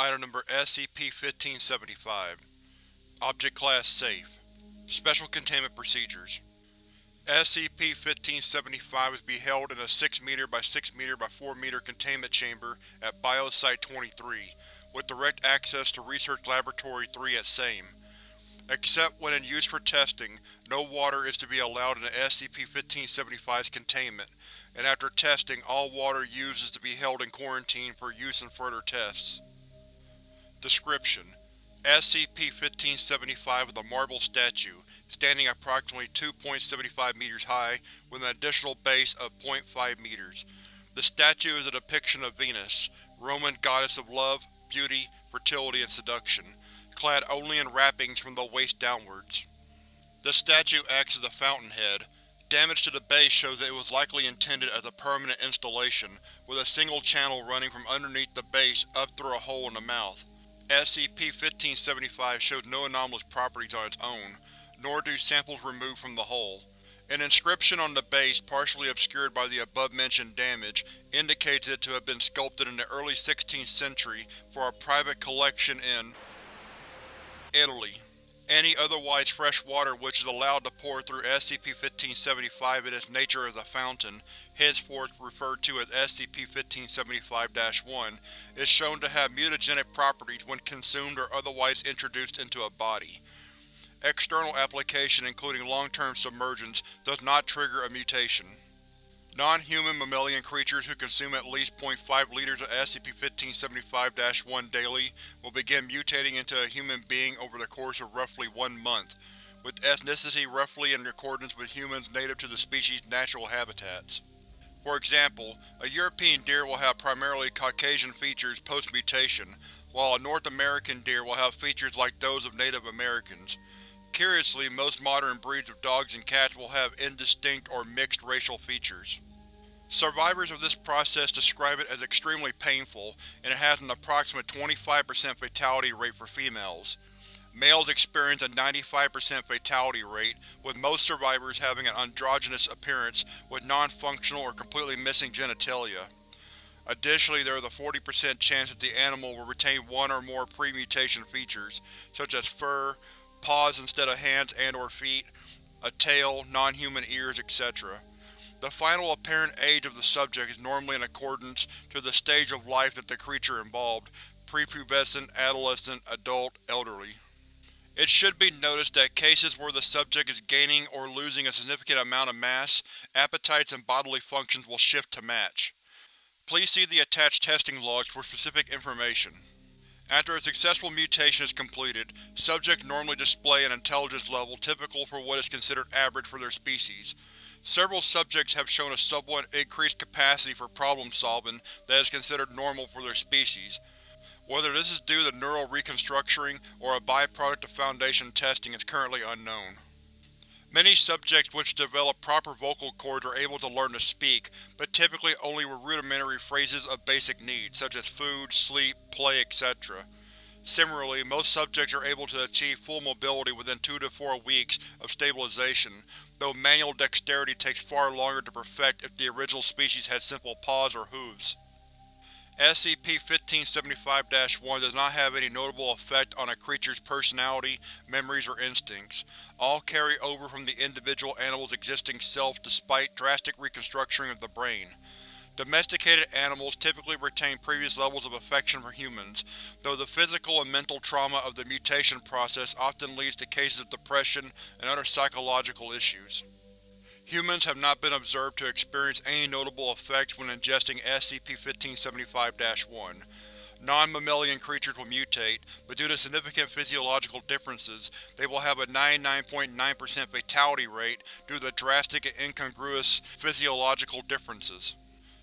Item Number SCP-1575 Object Class Safe Special Containment Procedures SCP-1575 is to be held in a 6 m by 6 m by 4 m containment chamber at Biosite-23, with direct access to Research Laboratory 3 at same. Except when in use for testing, no water is to be allowed in the SCP-1575's containment, and after testing all water used is to be held in quarantine for use in further tests. Description: SCP-1575 is a marble statue, standing approximately 2.75 meters high, with an additional base of 0.5 meters. The statue is a depiction of Venus, Roman goddess of love, beauty, fertility, and seduction, clad only in wrappings from the waist downwards. The statue acts as a fountainhead. Damage to the base shows that it was likely intended as a permanent installation, with a single channel running from underneath the base up through a hole in the mouth. SCP-1575 shows no anomalous properties on its own, nor do samples removed from the hull. An inscription on the base, partially obscured by the above-mentioned damage, indicates it to have been sculpted in the early 16th century for a private collection in Italy. Any otherwise fresh water which is allowed to pour through SCP-1575 in its nature as a fountain, henceforth referred to as SCP-1575-1, is shown to have mutagenic properties when consumed or otherwise introduced into a body. External application including long-term submergence does not trigger a mutation. Non-human mammalian creatures who consume at least 0.5 liters of SCP-1575-1 daily will begin mutating into a human being over the course of roughly one month, with ethnicity roughly in accordance with humans native to the species' natural habitats. For example, a European deer will have primarily Caucasian features post-mutation, while a North American deer will have features like those of Native Americans. Curiously, most modern breeds of dogs and cats will have indistinct or mixed racial features. Survivors of this process describe it as extremely painful, and it has an approximate 25% fatality rate for females. Males experience a 95% fatality rate, with most survivors having an androgynous appearance with non-functional or completely missing genitalia. Additionally, there is a 40% chance that the animal will retain one or more pre-mutation features, such as fur, paws instead of hands and or feet, a tail, non-human ears, etc. The final apparent age of the subject is normally in accordance to the stage of life that the creature involved, prepubescent, adolescent, adult, elderly. It should be noticed that cases where the subject is gaining or losing a significant amount of mass, appetites and bodily functions will shift to match. Please see the attached testing logs for specific information. After a successful mutation is completed, subjects normally display an intelligence level typical for what is considered average for their species. Several subjects have shown a somewhat increased capacity for problem-solving that is considered normal for their species. Whether this is due to neural reconstructuring or a byproduct of Foundation testing is currently unknown. Many subjects which develop proper vocal cords are able to learn to speak, but typically only with rudimentary phrases of basic needs, such as food, sleep, play, etc. Similarly, most subjects are able to achieve full mobility within 2 to 4 weeks of stabilization, though manual dexterity takes far longer to perfect if the original species had simple paws or hooves. SCP-1575-1 does not have any notable effect on a creature's personality, memories, or instincts. All carry over from the individual animal's existing self despite drastic reconstructuring of the brain. Domesticated animals typically retain previous levels of affection for humans, though the physical and mental trauma of the mutation process often leads to cases of depression and other psychological issues. Humans have not been observed to experience any notable effects when ingesting SCP-1575-1. Non-mammalian creatures will mutate, but due to significant physiological differences, they will have a 99.9% .9 fatality rate due to the drastic and incongruous physiological differences.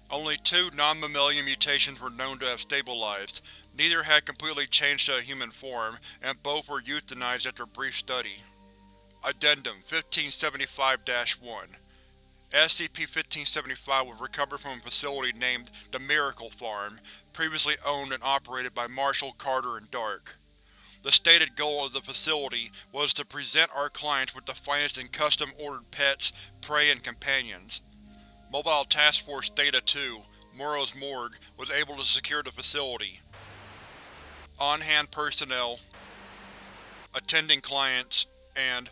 Only two non-mammalian mutations were known to have stabilized. Neither had completely changed to a human form, and both were euthanized after brief study. Addendum 1575-1 SCP-1575 was recovered from a facility named the Miracle Farm, previously owned and operated by Marshall, Carter, and Dark. The stated goal of the facility was to present our clients with the finest in custom-ordered pets, prey, and companions. Mobile Task Force Theta-2, Moreau's morgue, was able to secure the facility. on-hand personnel, attending clients, and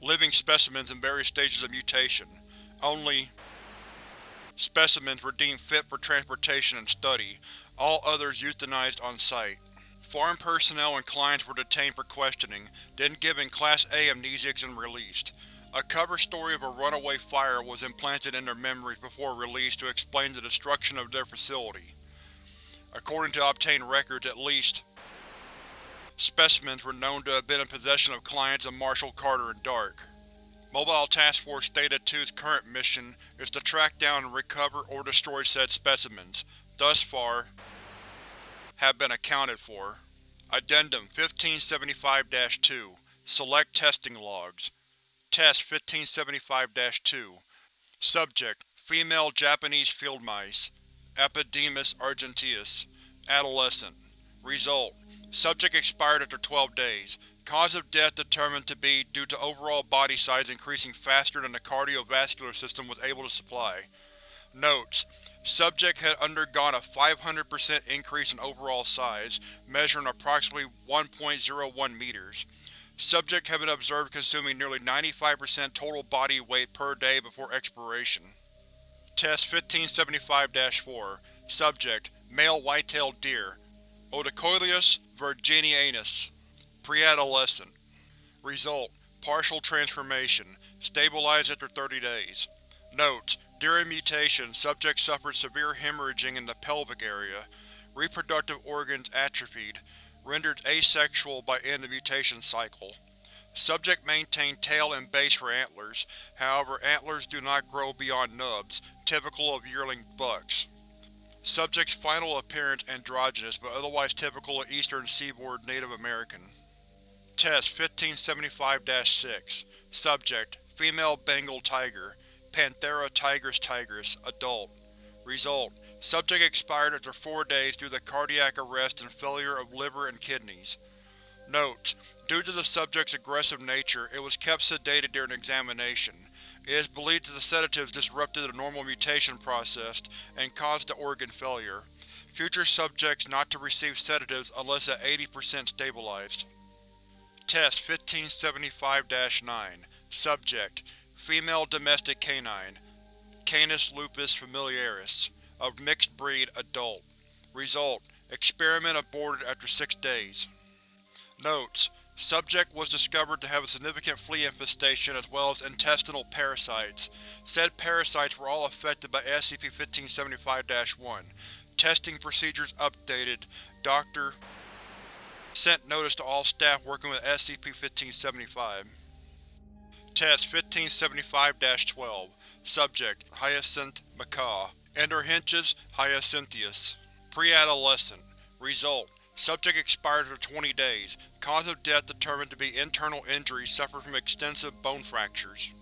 living specimens in various stages of mutation. Only specimens were deemed fit for transportation and study, all others euthanized on site. Farm personnel and clients were detained for questioning, then given Class A amnestics and released. A cover story of a runaway fire was implanted in their memories before release to explain the destruction of their facility. According to obtained records, at least specimens were known to have been in possession of clients of Marshall Carter and Dark. Mobile Task Force Theta 2's current mission is to track down and recover or destroy said specimens. Thus far, have been accounted for. Addendum 1575-2 Select Testing Logs Test 1575-2 Subject: Female Japanese field mice Apodemus argenteus Adolescent Result: Subject expired after 12 days. Cause of death determined to be due to overall body size increasing faster than the cardiovascular system was able to supply. Notes: Subject had undergone a 500% increase in overall size, measuring approximately 1.01 meters. Subject had been observed consuming nearly 95% total body weight per day before expiration. Test 1575-4 Subject: Male white-tailed deer Odocoileus virginianus Preadolescent Result: Partial transformation. Stabilized after 30 days. Notes: During mutation, subject suffered severe hemorrhaging in the pelvic area. Reproductive organs atrophied, rendered asexual by end of mutation cycle. Subject maintained tail and base for antlers, however antlers do not grow beyond nubs, typical of yearling bucks. Subject's final appearance androgynous but otherwise typical of eastern seaboard Native American. Test 1575-6 Subject: Female Bengal tiger Panthera tigris tigris Adult Result: Subject expired after four days due to cardiac arrest and failure of liver and kidneys. Notes: Due to the subject's aggressive nature, it was kept sedated during examination. It is believed that the sedatives disrupted the normal mutation process and caused the organ failure. Future subjects not to receive sedatives unless at 80% stabilized. Test 1575-9 Subject: Female domestic canine Canis lupus familiaris of mixed breed, adult. Result: Experiment aborted after six days. Notes: Subject was discovered to have a significant flea infestation as well as intestinal parasites. Said parasites were all affected by SCP-1575-1. Testing procedures updated. Dr. Sent notice to all staff working with SCP-1575. Test 1575-12 Subject: Hyacinth macaw Anodorhynchus hyacinthinus Preadolescent Result: Subject expired after 20 days. Cause of death determined to be internal injuries suffered from extensive bone fractures.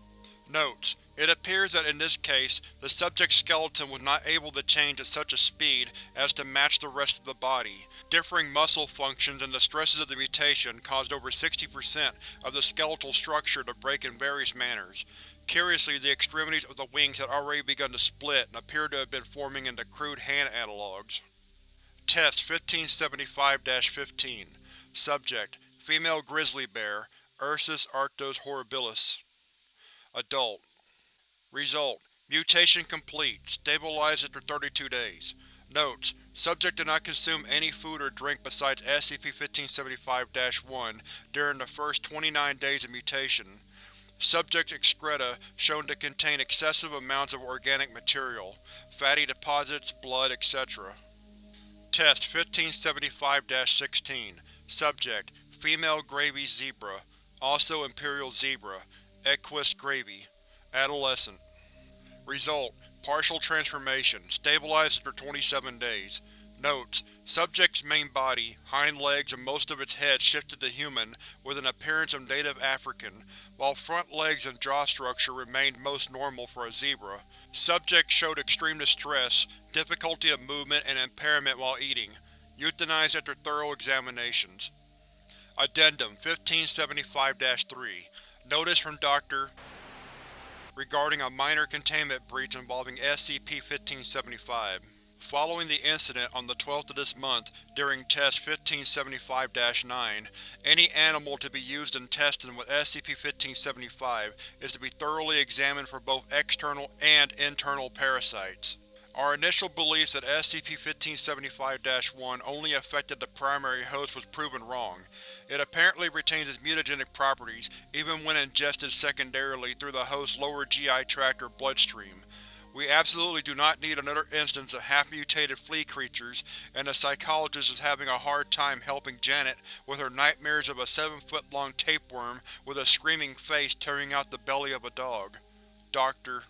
Notes: It appears that in this case, the subject's skeleton was not able to change at such a speed as to match the rest of the body. Differing muscle functions and the stresses of the mutation caused over 60% of the skeletal structure to break in various manners. Curiously, the extremities of the wings had already begun to split and appeared to have been forming into crude hand analogues. Test 1575-15 Subject: Female grizzly bear Ursus arctos horribilis Adult Result: Mutation complete. Stabilized after 32 days. Notes: Subject did not consume any food or drink besides SCP-1575-1 during the first 29 days of mutation. Subject's excreta shown to contain excessive amounts of organic material, fatty deposits, blood, etc. Test 1575-16 Subject: Female Grevy zebra, also imperial zebra, Equus grevyi Adolescent Result: Partial transformation. Stabilized after 27 days. Notes: Subject's main body, hind legs and most of its head shifted to human with an appearance of native African, while front legs and jaw structure remained most normal for a zebra. Subject showed extreme distress, difficulty of movement and impairment while eating. Euthanized after thorough examinations. Addendum 1575-3 Notice from Dr. regarding a minor containment breach involving SCP-1575. Following the incident on the 12th of this month during Test 1575-9, any animal to be used in testing with SCP-1575 is to be thoroughly examined for both external and internal parasites. Our initial belief that SCP-1575-1 only affected the primary host was proven wrong. It apparently retains its mutagenic properties even when ingested secondarily through the host's lower GI tract or bloodstream. We absolutely do not need another instance of half-mutated flea creatures, and the psychologist is having a hard time helping Janet with her nightmares of a seven-foot-long tapeworm with a screaming face tearing out the belly of a dog. Dr.